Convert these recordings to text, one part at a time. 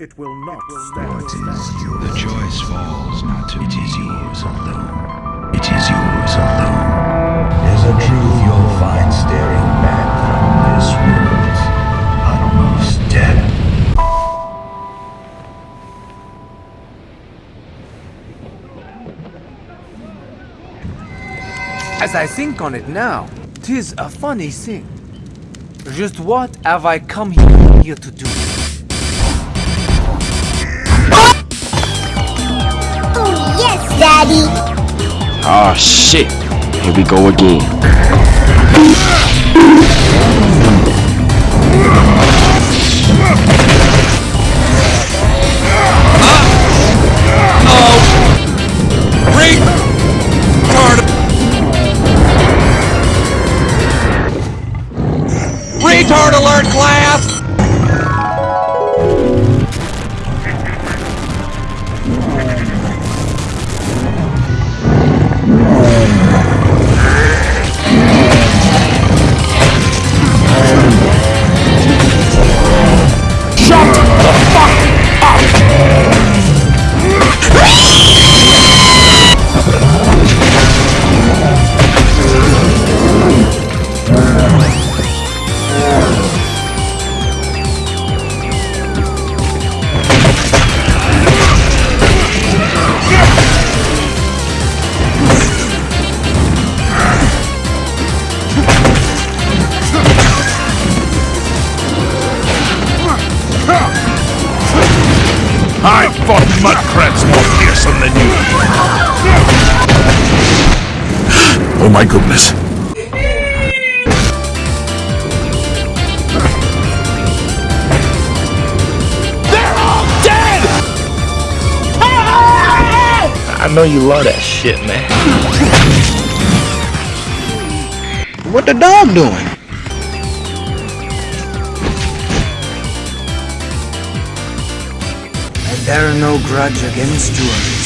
It will not stand. The choice falls not to It is yours alone. It is yours alone. There's a truth you'll find staring back from this world. Almost dead. As I think on it now, tis a funny thing. Just what have I come here to do? Yes, Daddy. Ah, shit. Here we go again. My goodness. They're all dead. I know you love that shit, man. What the dog doing? I bear no grudge against yours.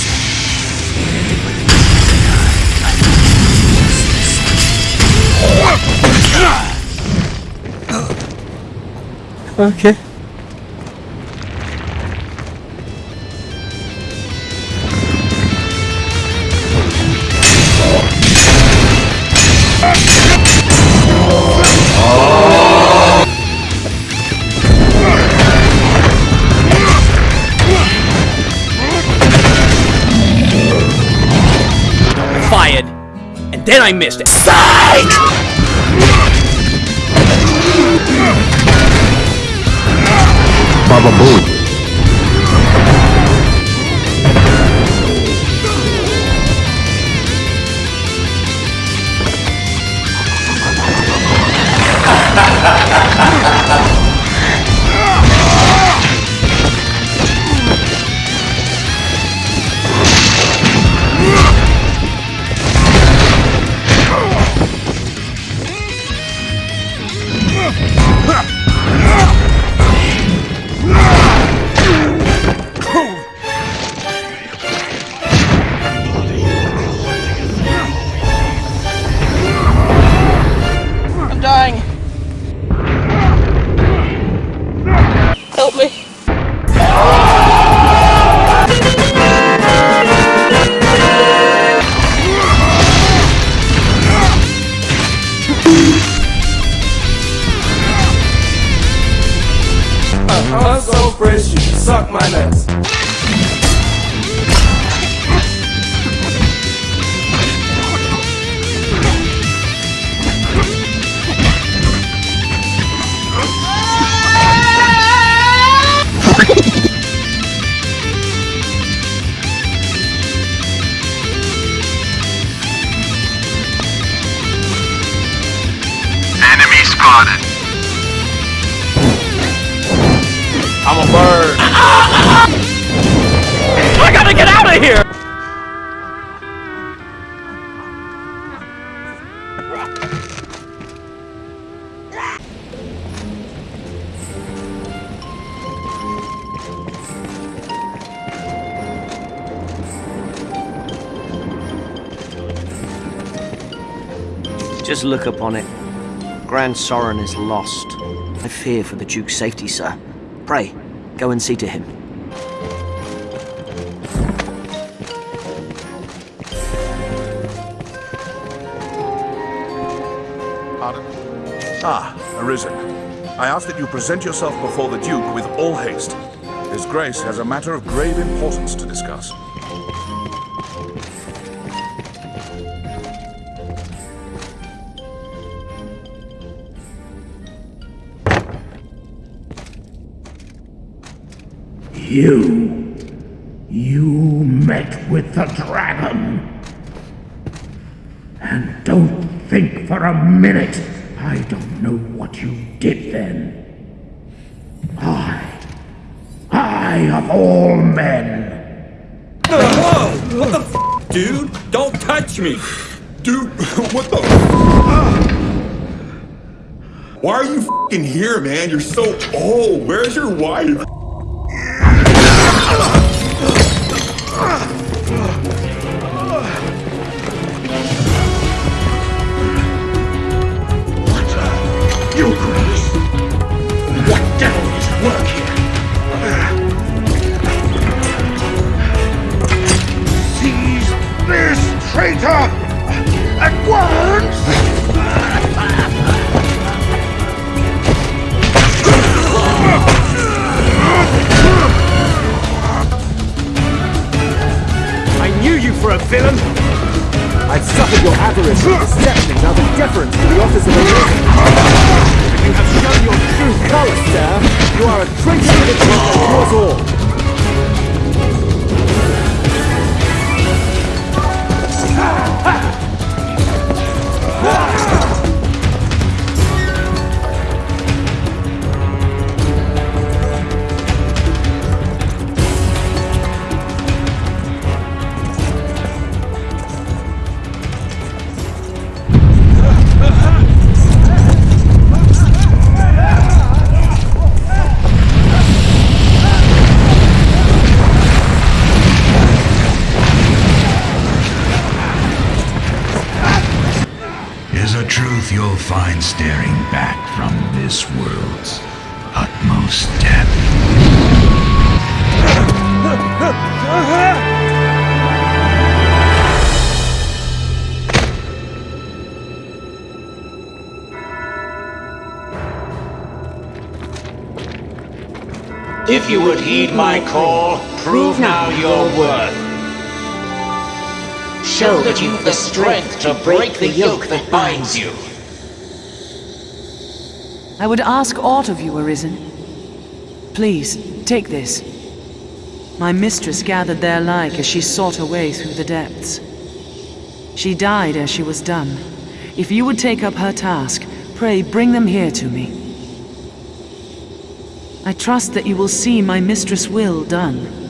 Okay. Then I missed it. Baba Booey. You suck my nuts. Gotta get out of here! Just look upon it. Gran Soren is lost. I fear for the Duke's safety, sir. Pray, go and see to him. Ah, Arisen. I ask that you present yourself before the Duke with all haste. His Grace has a matter of grave importance to discuss. You. You met with the dragon. And don't think for a minute I don't know what you did then. I. I of all men. Whoa! What the f, dude? Don't touch me! Dude, what the ah. Why are you f***ing here, man? You're so old. Where's your wife? For a villain! I've suffered your avarice and deception out of deference to the office of a villain. You have shown your true colors, sir. You are a traitor to the king and to us all. Staring back from this world's utmost depth. If you would heed my call, prove now your worth. Show that you've the strength to break the yoke that binds you. I would ask aught of you, Arisen. Please, take this. My mistress gathered their like as she sought her way through the depths. She died as she was done. If you would take up her task, pray bring them here to me. I trust that you will see my mistress' will done.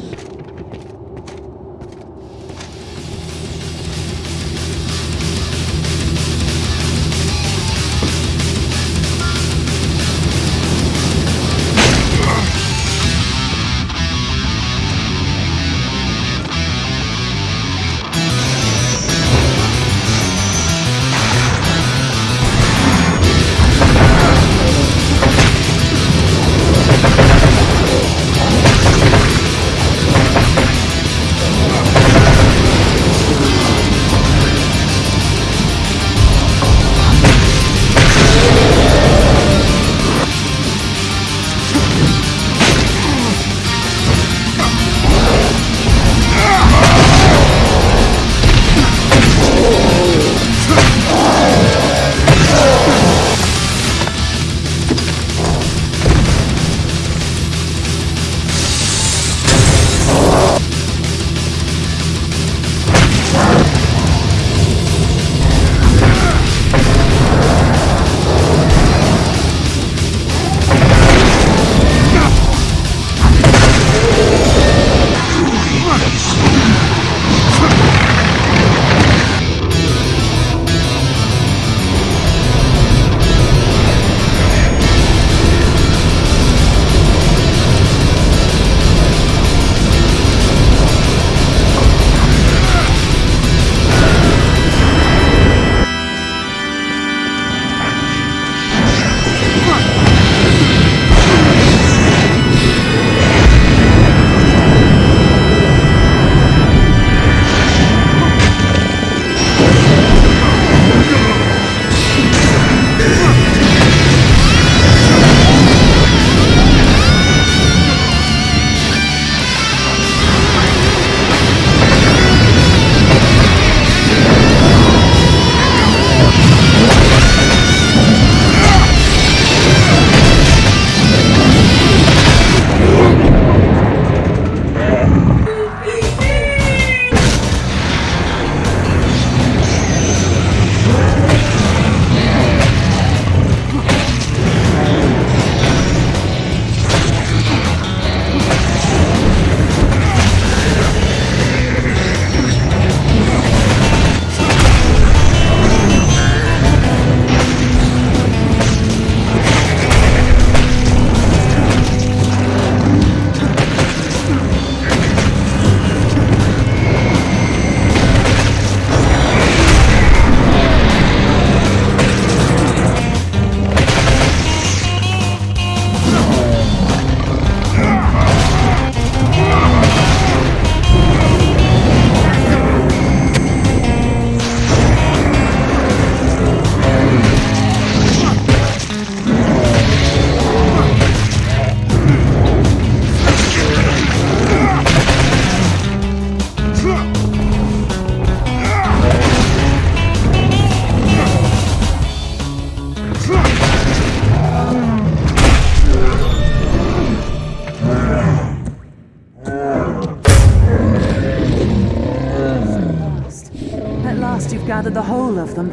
Of them.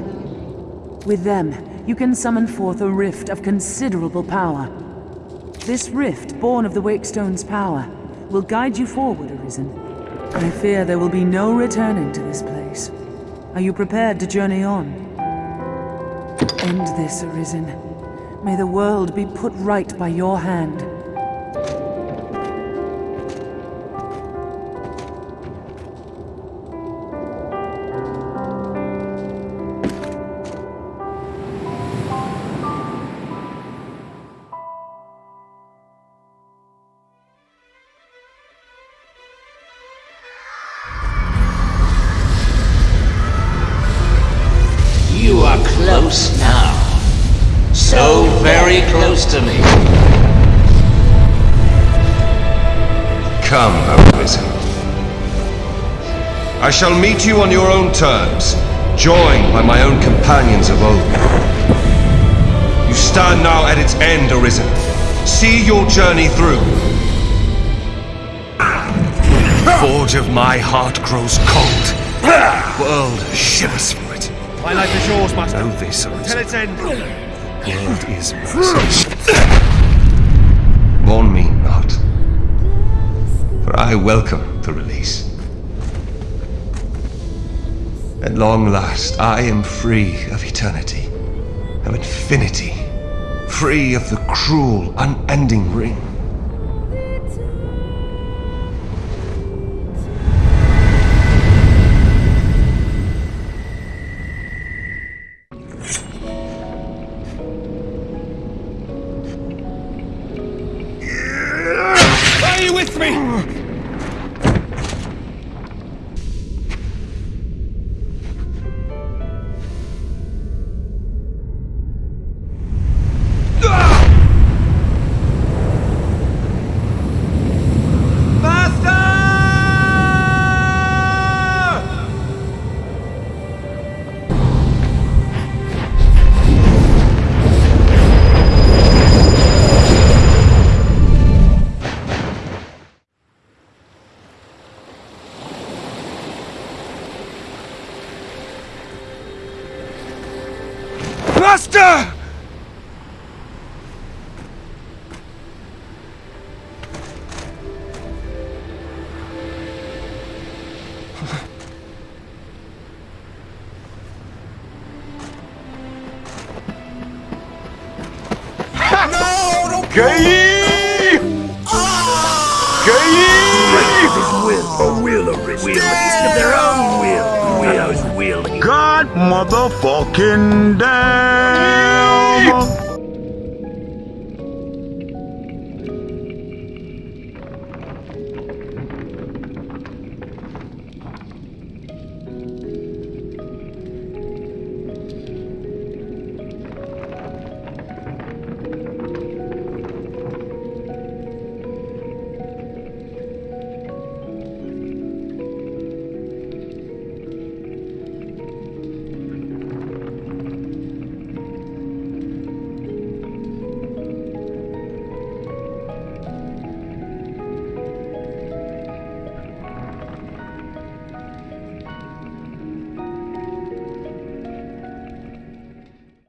With them, you can summon forth a rift of considerable power. This rift, born of the Wakestone's power, will guide you forward, Arisen. I fear there will be no returning to this place. Are you prepared to journey on? End this, Arisen. May the world be put right by your hand. Are close now. So very close to me. Come, Arisen. I shall meet you on your own terms, joined by my own companions of old. You stand now at its end, Arisen. See your journey through. Forge of my heart grows cold. World shivers. My life is yours, Master. Know this. Till its end. World is mercy. Mourn me not, for I welcome the release. At long last, I am free of eternity, of infinity, free of the cruel, unending ring. Gay! Gay! Will, a will of east of their own will. Willow's will. God motherfucking damn!